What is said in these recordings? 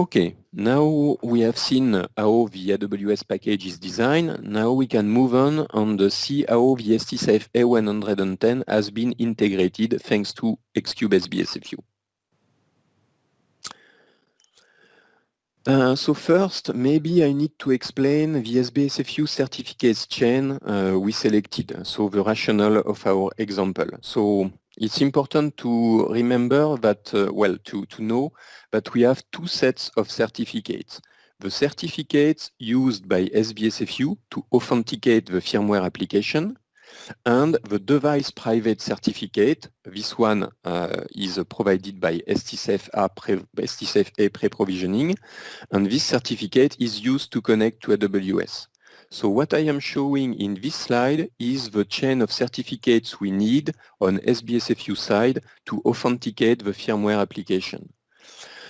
Okay, now we have seen how the AWS package is designed. Now we can move on and see how the STSAFE A110 has been integrated thanks to Xcube SBSFU. Uh, so first, maybe I need to explain the SBSFU certificates chain uh, we selected, so the rationale of our example. So it's important to remember that, uh, well, to, to know that we have two sets of certificates. The certificates used by SBSFU to authenticate the firmware application and the device private certificate. This one uh, is provided by STSAFE pre-provisioning and this certificate is used to connect to AWS. So what I am showing in this slide is the chain of certificates we need on SBSFU side to authenticate the firmware application.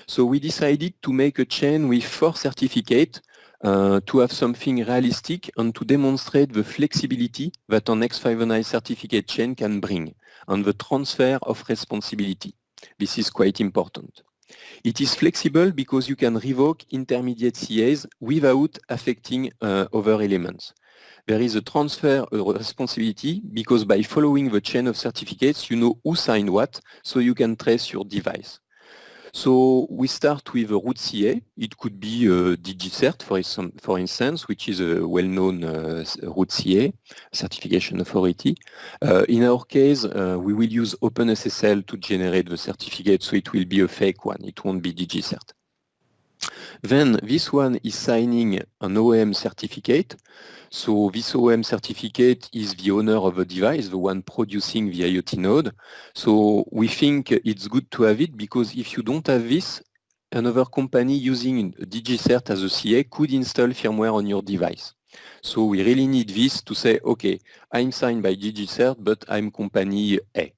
So we decided to make a chain with four certificates uh, to have something realistic and to demonstrate the flexibility that an X509 certificate chain can bring and the transfer of responsibility. This is quite important. It is flexible because you can revoke intermediate CAs without affecting uh, other elements. There is a transfer responsibility because by following the chain of certificates, you know who signed what, so you can trace your device. So we start with a root CA. It could be a DigiCert, for, for instance, which is a well-known uh, root CA, certification authority. Uh, in our case, uh, we will use OpenSSL to generate the certificate, so it will be a fake one. It won't be DigiCert. Then this one is signing an OEM certificate. So this OEM certificate is the owner of the device, the one producing the IoT node. So we think it's good to have it because if you don't have this, another company using DigiCert as a CA could install firmware on your device. So we really need this to say, okay, I'm signed by DigiCert, but I'm company A.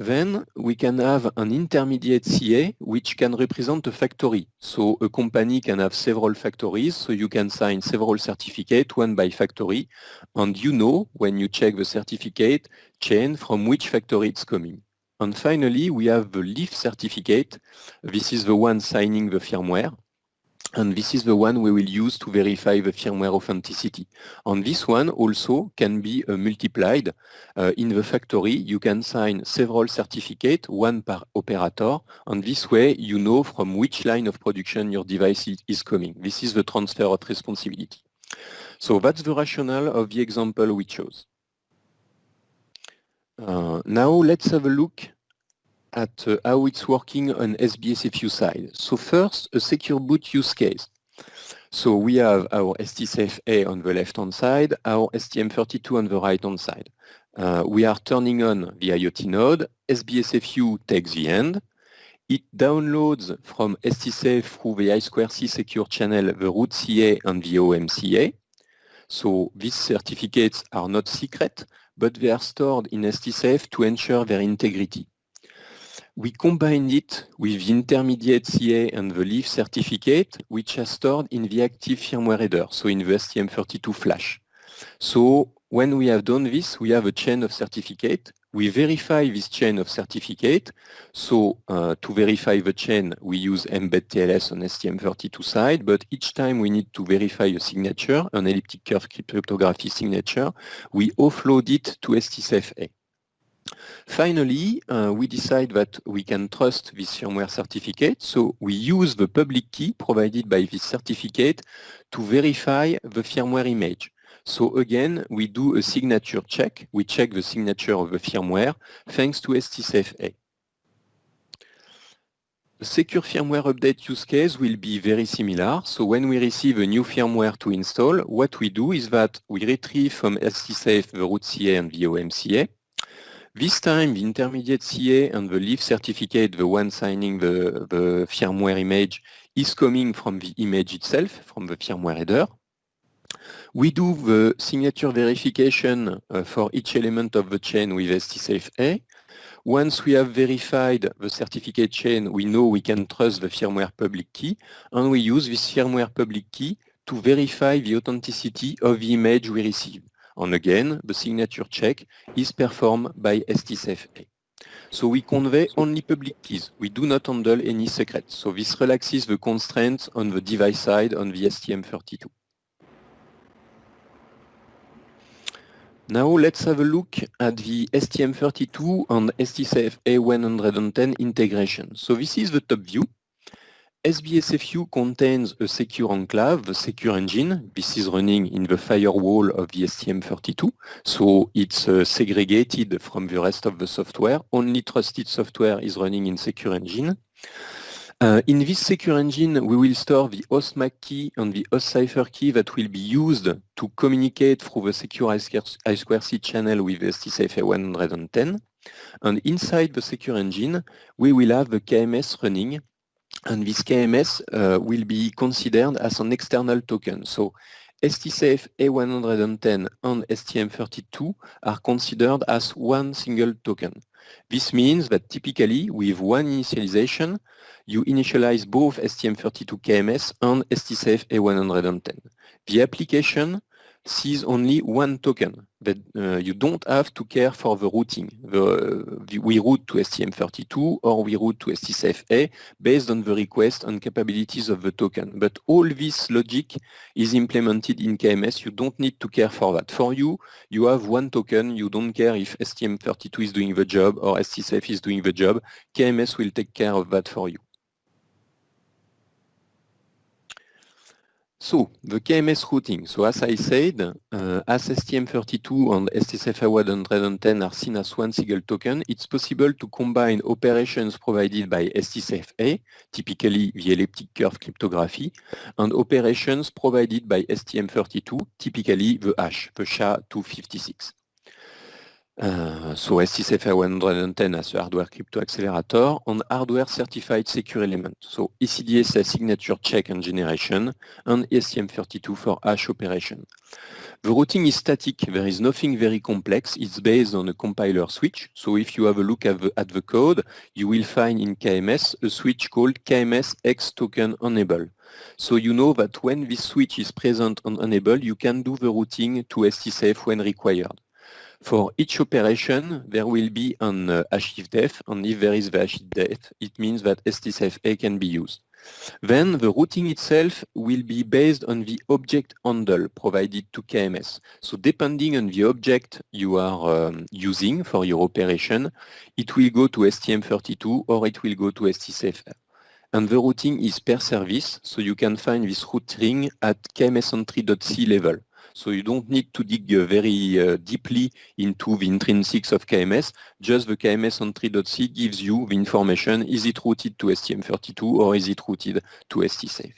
Then we can have an intermediate CA which can represent a factory. So a company can have several factories, so you can sign several certificates, one by factory, and you know when you check the certificate chain from which factory it's coming. And finally, we have the leaf certificate. This is the one signing the firmware. And this is the one we will use to verify the firmware authenticity. And this one also can be uh, multiplied. Uh, in the factory, you can sign several certificates, one per operator, and this way you know from which line of production your device is coming. This is the transfer of responsibility. So that's the rationale of the example we chose. Uh, now let's have a look at uh, how it's working on SBSFU side. So first, a secure boot use case. So we have our STSAFE A on the left-hand side, our STM32 on the right-hand side. Uh, we are turning on the IoT node, SBSFU takes the end, it downloads from STSAFE through the I2C secure channel the root CA and the OEM CA. So these certificates are not secret, but they are stored in STSAFE to ensure their integrity we combined it with the intermediate CA and the leaf certificate, which are stored in the active firmware header, so in the STM32 flash. So when we have done this, we have a chain of certificate. We verify this chain of certificate. So uh, to verify the chain, we use mbed TLS on STM32 side, but each time we need to verify a signature, an elliptic curve cryptography signature, we offload it to STSAFE. Finally, uh, we decide that we can trust this firmware certificate, so we use the public key provided by this certificate to verify the firmware image. So again, we do a signature check. We check the signature of the firmware thanks to STSAFE-A. The secure firmware update use case will be very similar. So when we receive a new firmware to install, what we do is that we retrieve from STSAFE the root CA and the OEM CA. This time, the intermediate CA and the leaf certificate, the one signing the, the firmware image, is coming from the image itself, from the firmware header. We do the signature verification uh, for each element of the chain with STSAFE-A. Once we have verified the certificate chain, we know we can trust the firmware public key, and we use this firmware public key to verify the authenticity of the image we receive. And again, the signature check is performed by STSAFE-A. So we convey only public keys. We do not handle any secrets. So this relaxes the constraints on the device side on the STM32. Now let's have a look at the STM32 and STSAFE A110 integration. So this is the top view. SBSFU contains a secure enclave, the secure engine. This is running in the firewall of the STM32, so it's uh, segregated from the rest of the software. Only trusted software is running in secure engine. Uh, in this secure engine, we will store the host MAC key and the host cipher key that will be used to communicate through the secure I2C channel with STSAFE 110. And inside the secure engine, we will have the KMS running and this KMS uh, will be considered as an external token. So STSAFE A110 and STM32 are considered as one single token. This means that typically with one initialization, you initialize both STM32 KMS and STSAFE A110. The application sees only one token that uh, you don't have to care for the routing. The, the, we route to STM32 or we route to STSAFE-A based on the request and capabilities of the token. But all this logic is implemented in KMS. You don't need to care for that. For you, you have one token. You don't care if STM32 is doing the job or STSAFE is doing the job. KMS will take care of that for you. So the KMS routing. So as I said, uh, as STM32 and STSAFE110 are seen as one single token, it's possible to combine operations provided by STSAFE-A, typically the elliptic curve cryptography, and operations provided by STM32, typically the hash, the SHA-256. So STSAFE 110 as a hardware crypto accelerator on hardware certified secure element. So ECDSA signature check and generation and STM32 for hash operation. The routing is static. There is nothing very complex. It's based on a compiler switch. So if you have a look at the, at the code, you will find in KMS a switch called KMS X token enable. So you know that when this switch is present on enable, you can do the routing to STSAFE when required. For each operation, there will be an uh, def, and if there is the def, it means that STSAFE-A can be used. Then the routing itself will be based on the object handle provided to KMS. So depending on the object you are um, using for your operation, it will go to STM32 or it will go to STSAFE. And the routing is per service, so you can find this routing at kmsentry.c level. So you don't need to dig uh, very uh, deeply into the intrinsics of KMS. Just the KMS entry.c gives you the information. Is it routed to STM32 or is it routed to STSAFE?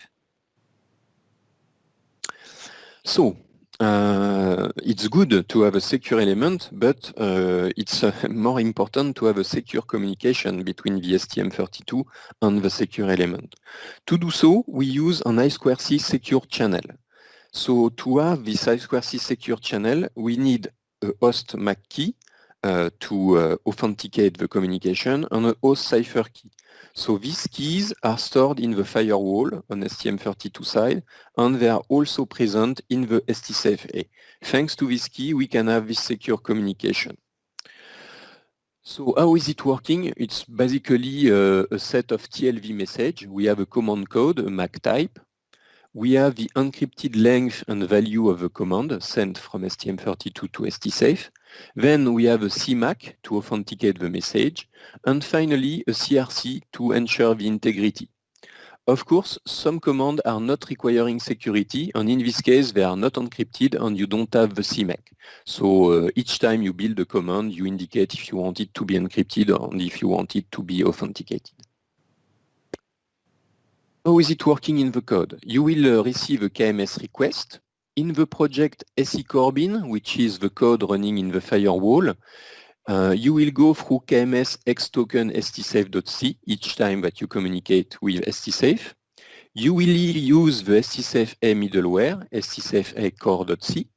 So uh, it's good to have a secure element, but uh, it's uh, more important to have a secure communication between the STM32 and the secure element. To do so, we use an I2C secure channel. So to have this I2C secure channel, we need a host MAC key uh, to uh, authenticate the communication and a host cipher key. So these keys are stored in the firewall on STM32 side, and they are also present in the STSAFE-A. Thanks to this key, we can have this secure communication. So how is it working? It's basically uh, a set of TLV message. We have a command code, a MAC type, we have the encrypted length and value of the command sent from STM32 to STSAFE. Then we have a CMAC to authenticate the message. And finally, a CRC to ensure the integrity. Of course, some commands are not requiring security, and in this case, they are not encrypted and you don't have the CMAC. So uh, each time you build a command, you indicate if you want it to be encrypted and if you want it to be authenticated. How is it working in the code? You will uh, receive a KMS request. In the project SE CoreBin, which is the code running in the firewall, uh, you will go through KMS xtoken stsafe.c each time that you communicate with stsafe. You will use the stsafe-a middleware, stsafe-a core.c.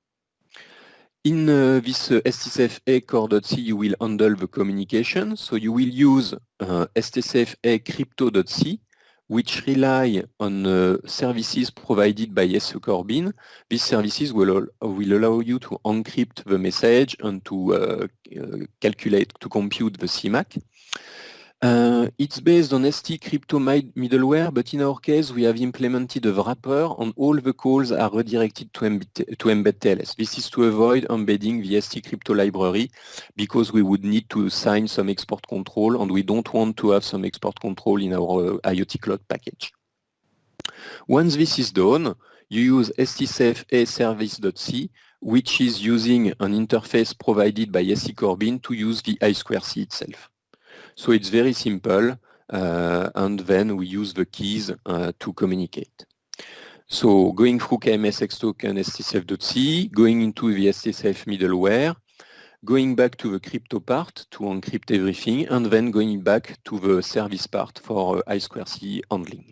In uh, this uh, stsafe-a core.c, you will handle the communication. So you will use uh, stsafe-a crypto.c which rely on uh, services provided by SE CoreBin. These services will, will allow you to encrypt the message and to uh, uh, calculate, to compute the CMAC. Uh, it's based on ST crypto middleware, but in our case, we have implemented a wrapper and all the calls are redirected to, mbed, to mbed TLS. This is to avoid embedding the ST crypto library because we would need to sign some export control and we don't want to have some export control in our IoT cloud package. Once this is done, you use stsafe service.c, which is using an interface provided by ST CoreBin to use the I2C itself. So it's very simple, uh, and then we use the keys uh, to communicate. So going through KMS token stsafe.c, going into the stsafe middleware, going back to the crypto part to encrypt everything, and then going back to the service part for uh, I2C handling.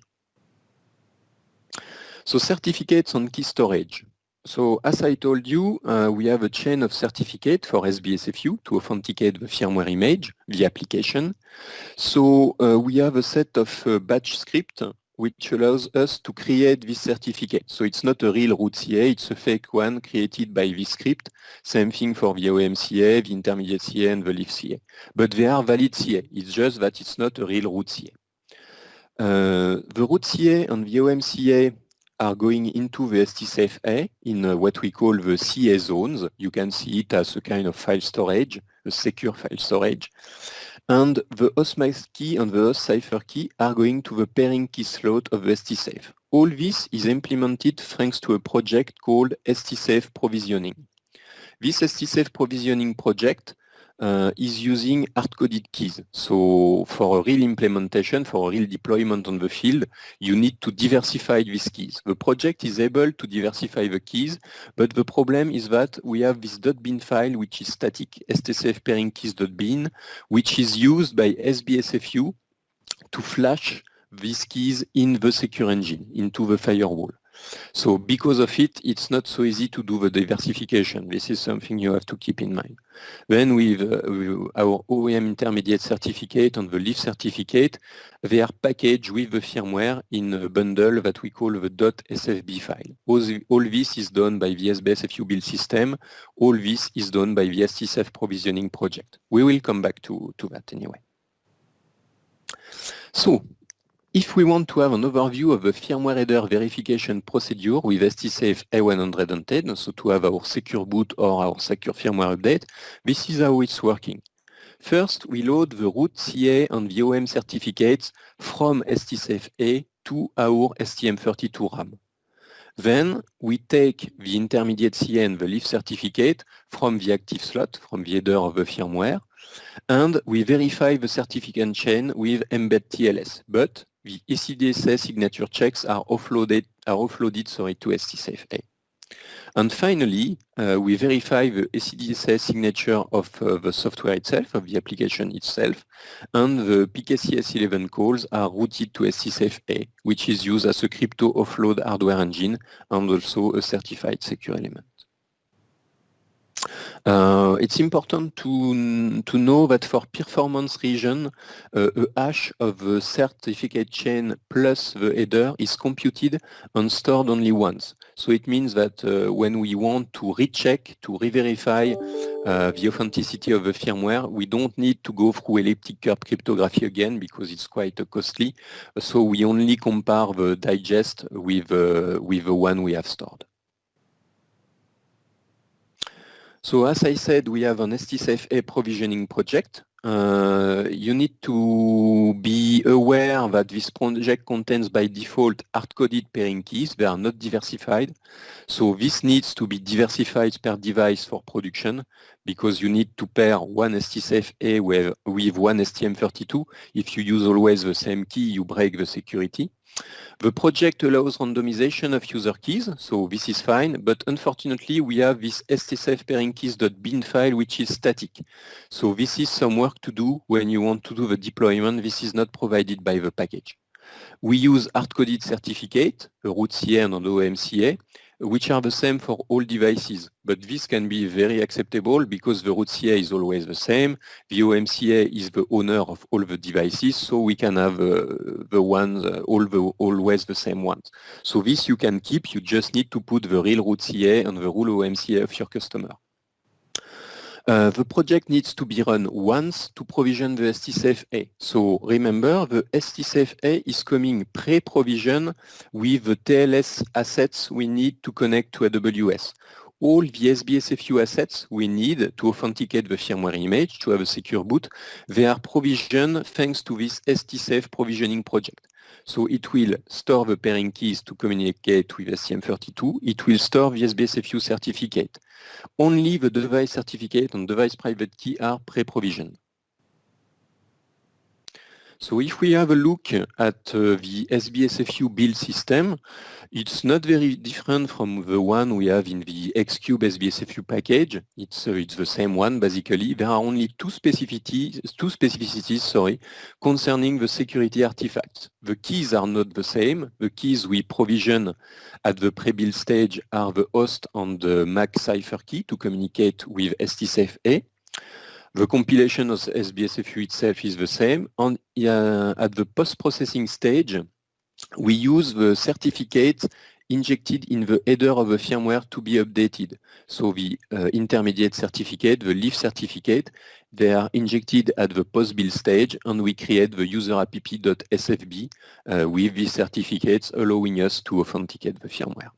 So certificates on key storage. So as I told you, uh, we have a chain of certificate for SBSFU to authenticate the firmware image, the application. So uh, we have a set of uh, batch script which allows us to create this certificate. So it's not a real root CA, it's a fake one created by this script. Same thing for the OEM CA, the intermediate CA and the leaf CA. But they are valid CA, it's just that it's not a real root CA. Uh, the root CA and the OEM CA are going into the STSAFE in uh, what we call the CA zones. You can see it as a kind of file storage, a secure file storage. And the host MAC key and the host cipher key are going to the pairing key slot of the STSAFE. All this is implemented thanks to a project called STSAFE Provisioning. This STSAFE Provisioning project uh, is using hard-coded keys. So for a real implementation, for a real deployment on the field, you need to diversify these keys. The project is able to diversify the keys, but the problem is that we have this .bin file, which is static, stsf pairing keys.bin, which is used by SBSFU to flash these keys in the secure engine, into the firewall. So because of it, it's not so easy to do the diversification. This is something you have to keep in mind. Then with, uh, with our OEM intermediate certificate and the leaf certificate, they are packaged with the firmware in a bundle that we call the .sfb file. All, the, all this is done by the SBSFU build system. All this is done by the STSAFE provisioning project. We will come back to, to that anyway. So if we want to have an overview of the firmware header verification procedure with STSAFE A110, so to have our secure boot or our secure firmware update, this is how it's working. First, we load the root CA and VOM certificates from STSAFE A to our STM32 RAM. Then we take the intermediate CA and the leaf certificate from the active slot, from the header of the firmware, and we verify the certificate chain with mbed TLS. But the ECDSA signature checks are offloaded, are offloaded sorry, to STSAFE-A. And finally, uh, we verify the ECDSA signature of uh, the software itself, of the application itself, and the PKCS11 calls are routed to STSAFE-A, which is used as a crypto offload hardware engine and also a certified secure element. Uh, it's important to, to know that for performance region, uh, a hash of the certificate chain plus the header is computed and stored only once. So it means that uh, when we want to recheck, to re-verify uh, the authenticity of the firmware, we don't need to go through elliptic curve cryptography again because it's quite costly. So we only compare the digest with, uh, with the one we have stored. So as I said, we have an STSAFE-A provisioning project. Uh, you need to be aware that this project contains by default hard-coded pairing keys. They are not diversified. So this needs to be diversified per device for production because you need to pair one STSAFE-A with, with one STM32. If you use always the same key, you break the security. The project allows randomization of user keys, so this is fine, but unfortunately we have this STSAFE pairing keys.bin file which is static. So this is some work to do when you want to do the deployment. This is not provided by the package. We use hard-coded certificate, a root CA and an OEM CA, which are the same for all devices. But this can be very acceptable because the root CA is always the same. The OEM CA is the owner of all the devices, so we can have uh, the ones, uh, all the, always the same ones. So this you can keep, you just need to put the real root CA and the real OEM CA of your customer. Uh, the project needs to be run once to provision the STSAFE-A. So remember, the STSAFE-A is coming pre-provision with the TLS assets we need to connect to AWS. All the SBSFU assets we need to authenticate the firmware image to have a secure boot, they are provisioned thanks to this STSAFE provisioning project. So it will store the pairing keys to communicate with STM32. It will store the SBSFU certificate. Only the device certificate and device private key are pre-provisioned. So if we have a look at uh, the SBSFU build system, it's not very different from the one we have in the Xcube SBSFU package. It's, uh, it's the same one, basically. There are only two specificities, two specificities sorry, concerning the security artifacts. The keys are not the same. The keys we provision at the pre-build stage are the host and the MAC cipher key to communicate with STSAFE-A. The compilation of SBSFU itself is the same. And uh, at the post-processing stage, we use the certificate injected in the header of the firmware to be updated. So the uh, intermediate certificate, the leaf certificate, they are injected at the post-build stage and we create the user app.sfb uh, with these certificates allowing us to authenticate the firmware.